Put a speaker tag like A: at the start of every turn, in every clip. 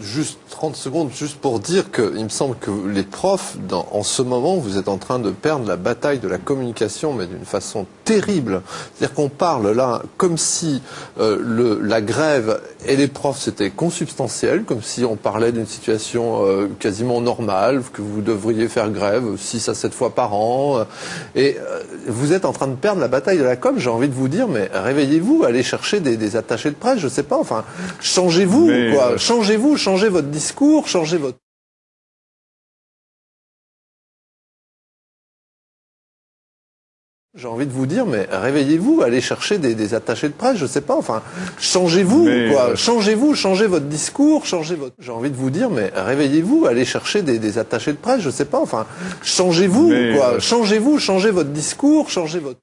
A: Juste 30 secondes, juste pour dire que il me semble que les profs, dans, en ce moment, vous êtes en train de perdre la bataille de la communication, mais d'une façon terrible. C'est-à-dire qu'on parle là comme si euh, le, la grève et les profs c'était consubstantiel, comme si on parlait d'une situation euh, quasiment normale, que vous devriez faire grève 6 à 7 fois par an. et euh, vous êtes en train de perdre la bataille de la com. J'ai envie de vous dire, mais réveillez-vous, allez chercher des, des attachés de presse, je sais pas. Enfin, changez-vous, quoi?
B: euh,
A: Changez-vous, changez votre discours, changez votre J'ai envie de vous dire, mais réveillez-vous, allez chercher des, des attachés de presse, je sais pas. Enfin, changez-vous, quoi.
B: euh,
A: Changez-vous, changez votre discours, changez votre. J'ai envie de vous dire, mais réveillez-vous, allez chercher des, des attachés de presse, je sais pas. Enfin, changez-vous, quoi.
B: euh,
A: Changez-vous, changez votre discours, changez votre.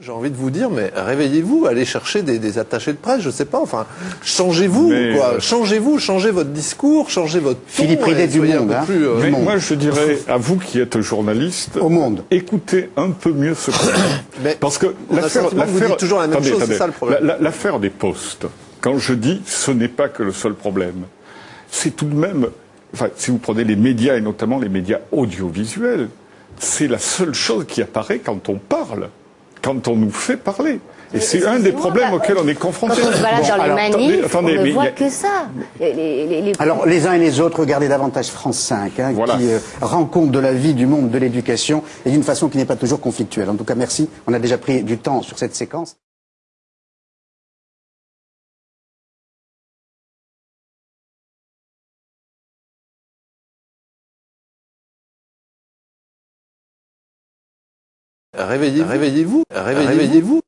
A: J'ai envie de vous dire, mais réveillez-vous, allez chercher des, des attachés de presse, je sais pas. Enfin, changez-vous, quoi?
B: euh,
A: Changez-vous, changez votre discours, changez votre. ton
C: Philippe
A: et
C: Ridet du Monde, hein.
A: plus, euh,
B: Mais
C: monde.
B: moi, je dirais à vous qui êtes journaliste,
C: Au monde.
B: écoutez un peu mieux ce qu'on dit.
A: Mais
B: Parce que l'affaire,
A: que toujours la même
B: attendez,
A: chose, c'est ça le problème.
B: La- la- L'affaire des postes, quand je dis ce n'est pas que le seul problème, c'est tout de même, enfin, si vous prenez les médias et notamment les médias audiovisuels, c'est la seule chose qui apparaît quand on parle, quand on nous fait parler. Et c'est un des problèmes
D: bah,
B: auxquels on est
D: Quand
B: confronté.
D: on se balade
B: Bon,
D: dans les
B: alors,
D: manifs,
B: attendez,
D: on
B: attendez,
D: ne voit
B: a-
D: que ça. Les- les- les- les-
C: Alors, les uns et les autres, regardez davantage France 5, hein,
B: Voilà.
C: qui euh, rend compte de la vie du monde de l'éducation et d'une façon qui n'est pas toujours conflictuelle. En tout cas, merci. On a déjà pris du temps sur cette séquence.
A: Réveillez-vous, réveillez-vous, réveillez-vous.